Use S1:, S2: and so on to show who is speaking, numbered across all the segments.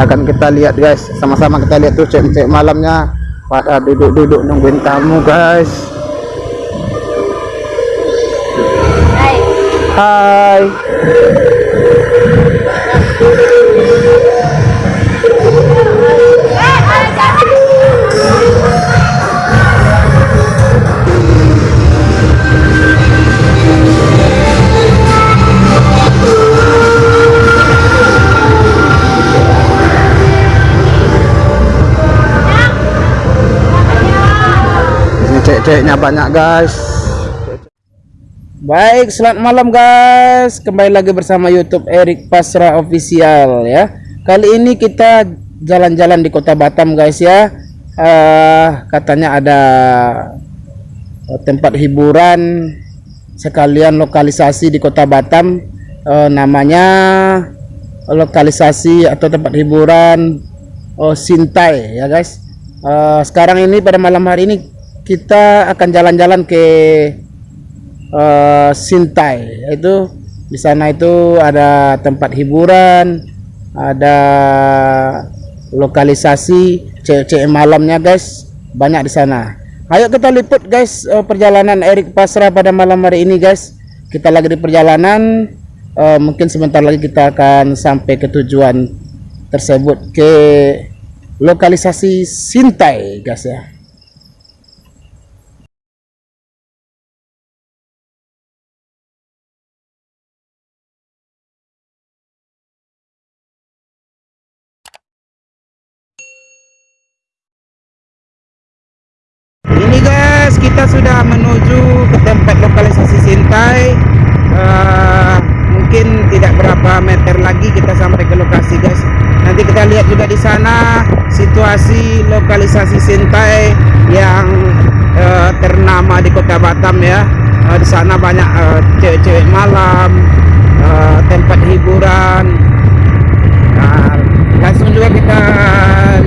S1: akan kita lihat guys. Sama-sama kita lihat tuh cek-cek malamnya. Pada duduk-duduk nungguin tamu guys. Hai. Ini cek-ceknya banyak guys Baik, selamat malam guys. Kembali lagi bersama YouTube Erik Pasra Official ya. Kali ini kita jalan-jalan di Kota Batam guys ya. Eh, katanya ada tempat hiburan sekalian lokalisasi di Kota Batam. Eh, namanya lokalisasi atau tempat hiburan oh, Sintai ya guys. Eh, sekarang ini pada malam hari ini kita akan jalan-jalan ke eh, Sintai. Itu di sana itu ada tempat hiburan ada lokalisasi cewek-cewek malamnya guys. Banyak di sana. Ayo kita liput guys eh, perjalanan Erik Pasra pada malam hari ini guys. Kita lagi di perjalanan. Eh, mungkin sebentar lagi kita akan sampai ke tujuan tersebut ke lokalisasi Sintai guys ya Ini guys, kita sudah menuju ke tempat lokalisasi Sintai. Eh, mungkin tidak berapa meter lagi kita sampai ke lokasi guys. Nanti kita lihat juga di sana situasi lokalisasi Sintai yang eh, ternama di Kota Batam ya. Eh, di sana banyak eh, cewek-cewek malam, eh, tempat hiburan. Nah, langsung juga kita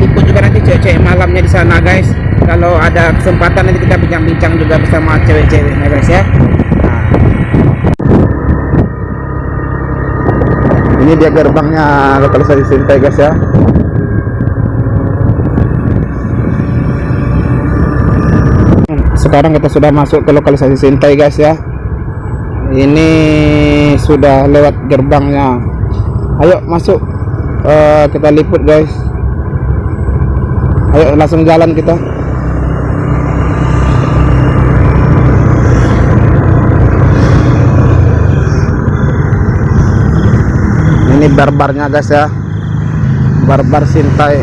S1: liput juga nanti cewek-cewek malamnya di sana guys kalau ada kesempatan nanti kita bincang-bincang juga bersama cewek-ceweknya guys ya ini dia gerbangnya lokalisasi Sintai guys ya. Sekarang kita sudah masuk ke lokalisasi Sintai guys ya. Ini sudah lewat gerbangnya. Ayo masuk. Eh, kita liput guys. Ayo langsung jalan kita ini barbarnya guys ya. Barbar Sintai.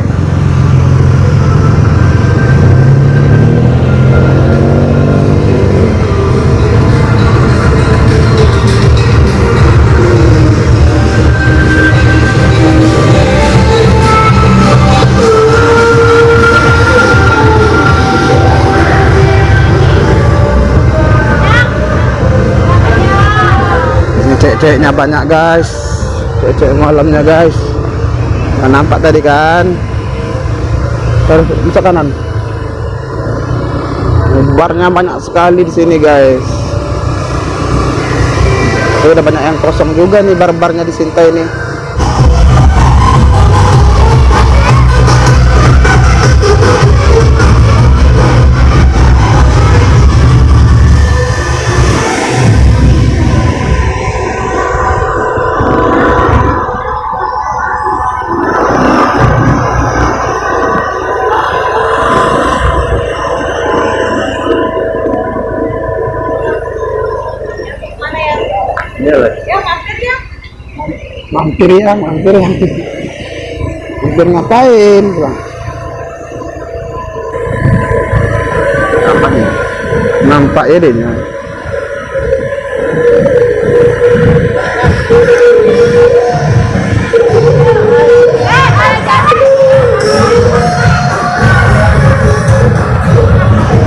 S1: Cek-ceknya banyak guys cek-cek malamnya guys. Nggak nampak tadi kan? Terus bisa kanan? Barnya banyak sekali di sini guys. Ini udah banyak yang kosong juga nih bar-barnya di Sintai ini
S2: Ya mampir ya.
S1: mampir ya mampir mampir. Mampir ngapain bang? Nampak nampak ya deh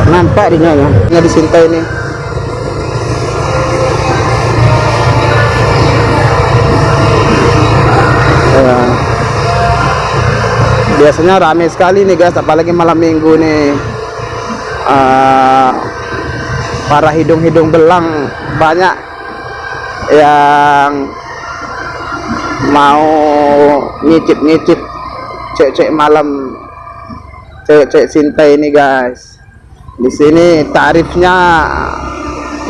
S1: nampak dia ya? Nggak disintai ini biasanya rame sekali nih guys. Apalagi malam minggu nih. Eh, para hidung-hidung belang banyak yang mau nyicip-nyicip cek-cek malam cek-cek cinta ini guys. Di sini tarifnya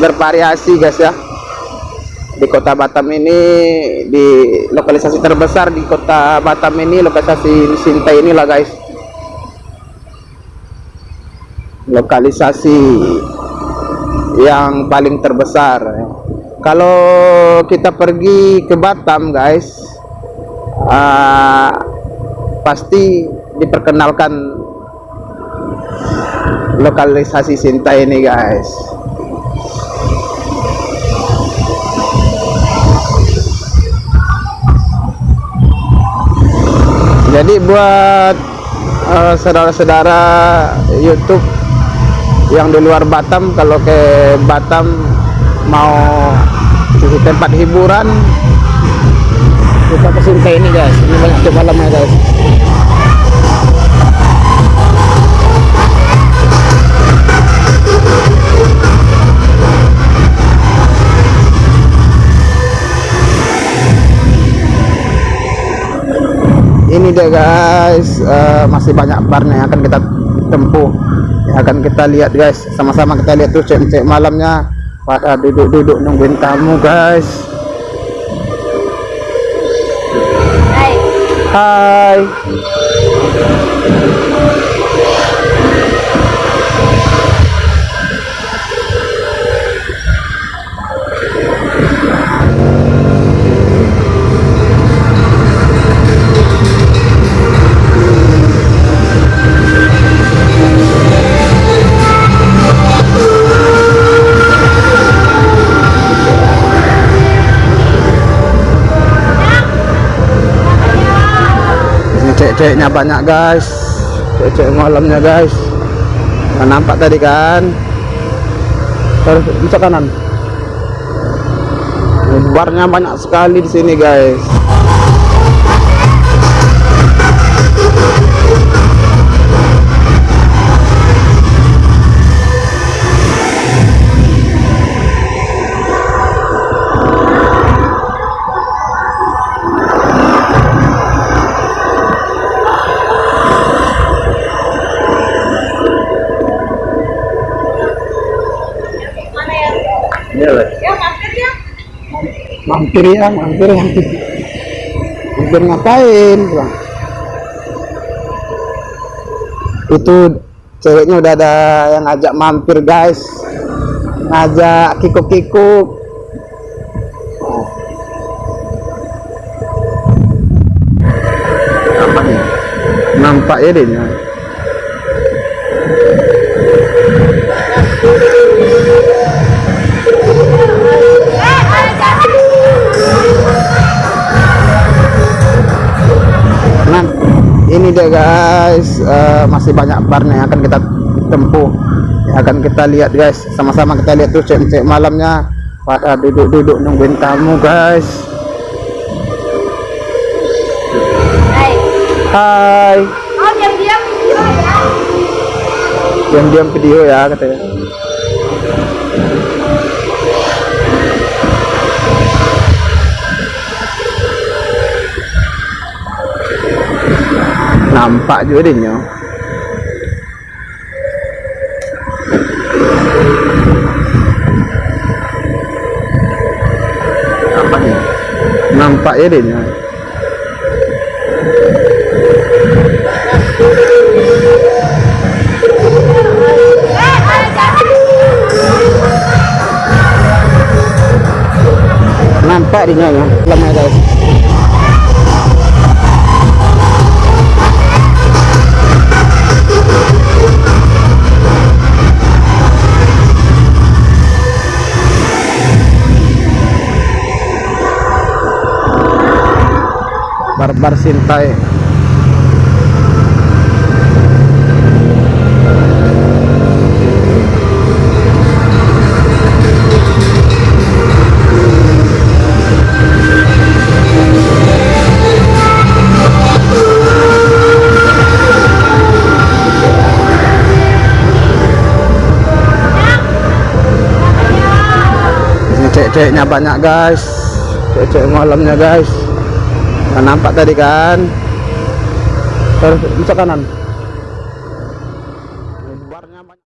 S1: bervariasi guys ya di kota Batam ini di lokalisasi terbesar di kota Batam ini lokalisasi Sinta inilah guys. Lokalisasi yang paling terbesar. Kalau kita pergi ke Batam guys uh, pasti diperkenalkan lokalisasi Sinta ini guys jadi buat eh, saudara-saudara uh, YouTube yang di luar Batam kalau ke Batam mau di tempat hiburan kita ke ini guys. Ini banyak jam malamnya guys ini dia guys. Uh, masih banyak barnya yang akan kita tempuh yang akan kita lihat guys. Sama-sama kita lihat tuh cek-cek malamnya. Pada duduk-duduk nungguin tamu guys. Hai. Hai cek-ceknya banyak guys. Cek-cek malamnya guys. Nah, nampak tadi kan? Terus bisa kanan. Barnya banyak sekali di sini guys mampir ya. Mampir ya mampir ngapain bang? Itu ceweknya udah ada yang ngajak mampir guys. Ngajak kikuk-kikuk. Nampak ya deh ini dia guys. Uh, masih banyak barnya yang akan kita tempuh yang akan kita lihat guys. Sama-sama kita lihat tuh cek-cek malamnya. Pada duduk-duduk nungguin tamu guys. Hai. Hai. Oh diam-diam video ya. Diam-diam video ya katanya nampak juga dia nampak ni nampak ya dia nampak dia lama guys barbar sintai. Cek-ceknya banyak guys. Cek-cek malamnya guys nampak tadi kan? Terus bisa kanan